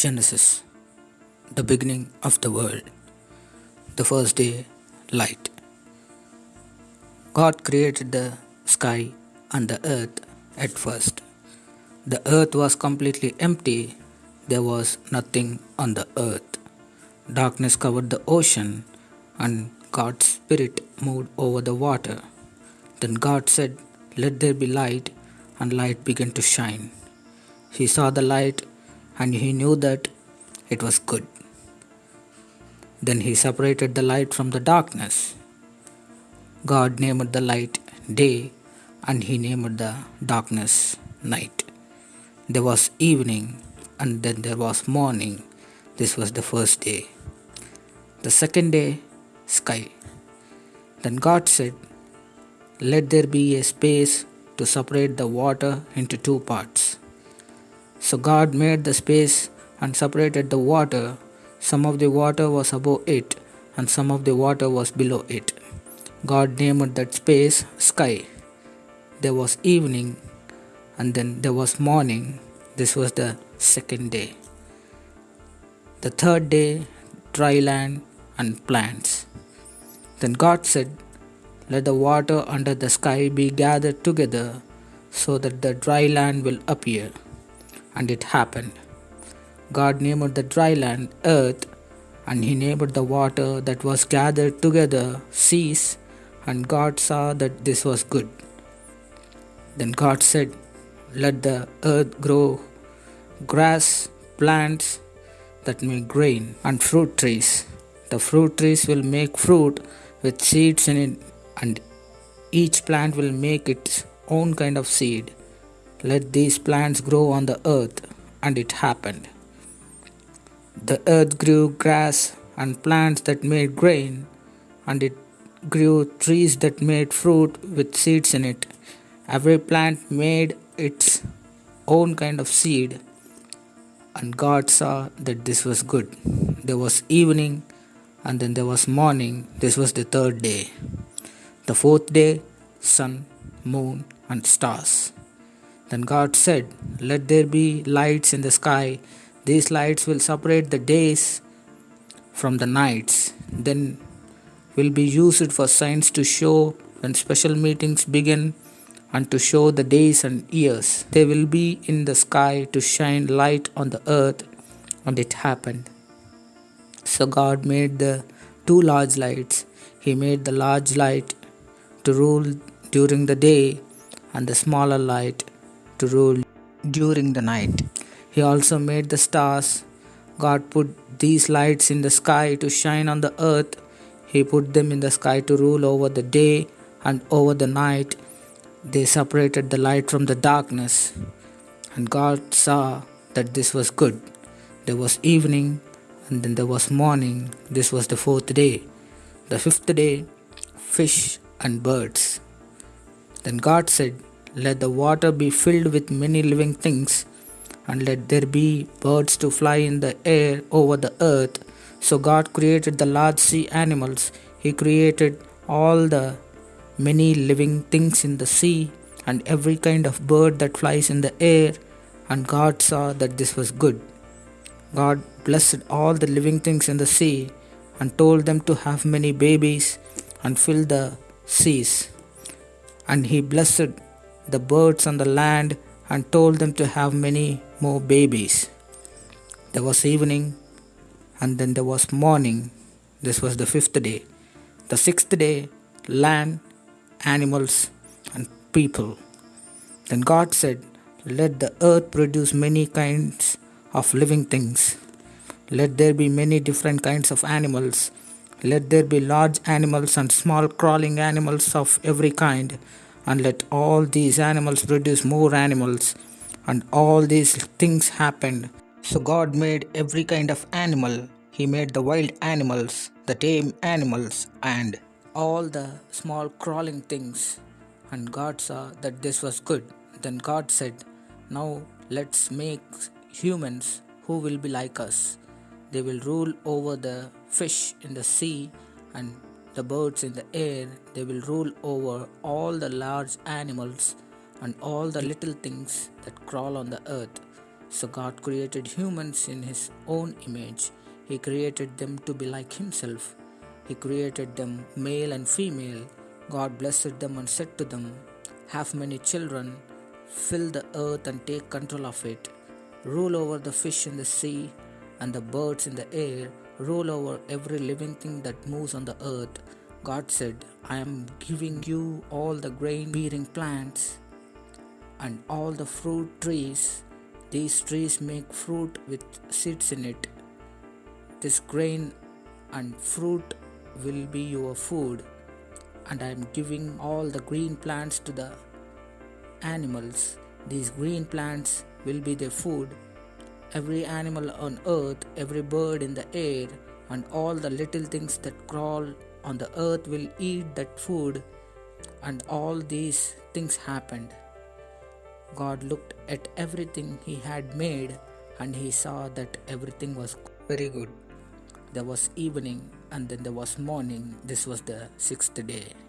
Genesis, the beginning of the world. The first day, light. God created the sky and the earth at first. The earth was completely empty, there was nothing on the earth. Darkness covered the ocean, and God's Spirit moved over the water. Then God said, Let there be light, and light began to shine. He saw the light and he knew that it was good. Then he separated the light from the darkness. God named the light day and he named the darkness night. There was evening and then there was morning. This was the first day. The second day, sky. Then God said, Let there be a space to separate the water into two parts. So God made the space and separated the water. Some of the water was above it, and some of the water was below it. God named that space sky. There was evening, and then there was morning. This was the second day. The third day, dry land and plants. Then God said, Let the water under the sky be gathered together so that the dry land will appear. And it happened. God named the dry land earth, and he named the water that was gathered together seas, and God saw that this was good. Then God said, Let the earth grow grass, plants that make grain, and fruit trees. The fruit trees will make fruit with seeds in it, and each plant will make its own kind of seed. Let these plants grow on the earth. And it happened. The earth grew grass and plants that made grain, and it grew trees that made fruit with seeds in it. Every plant made its own kind of seed. And God saw that this was good. There was evening, and then there was morning. This was the third day. The fourth day, sun, moon, and stars. Then God said, Let there be lights in the sky. These lights will separate the days from the nights. Then will be used for signs to show when special meetings begin and to show the days and years. They will be in the sky to shine light on the earth. And it happened. So God made the two large lights. He made the large light to rule during the day and the smaller light to rule during the night. He also made the stars. God put these lights in the sky to shine on the earth. He put them in the sky to rule over the day and over the night. They separated the light from the darkness. And God saw that this was good. There was evening and then there was morning. This was the fourth day. The fifth day, fish and birds. Then God said, let the water be filled with many living things, and let there be birds to fly in the air over the earth. So God created the large sea animals. He created all the many living things in the sea and every kind of bird that flies in the air. And God saw that this was good. God blessed all the living things in the sea and told them to have many babies and fill the seas. And He blessed the birds on the land and told them to have many more babies. There was evening and then there was morning. This was the fifth day. The sixth day, land, animals, and people. Then God said, Let the earth produce many kinds of living things. Let there be many different kinds of animals. Let there be large animals and small crawling animals of every kind and let all these animals produce more animals. And all these things happened. So God made every kind of animal. He made the wild animals, the tame animals, and all the small crawling things. And God saw that this was good. Then God said, Now let's make humans who will be like us. They will rule over the fish in the sea and the birds in the air, they will rule over all the large animals and all the little things that crawl on the earth. So God created humans in His own image. He created them to be like Himself. He created them male and female. God blessed them and said to them, Have many children, fill the earth and take control of it. Rule over the fish in the sea and the birds in the air. Rule over every living thing that moves on the earth. God said, I am giving you all the grain bearing plants and all the fruit trees. These trees make fruit with seeds in it. This grain and fruit will be your food, and I am giving all the green plants to the animals. These green plants will be their food. Every animal on earth, every bird in the air, and all the little things that crawl on the earth will eat that food. And all these things happened. God looked at everything he had made and he saw that everything was very good. There was evening and then there was morning. This was the sixth day.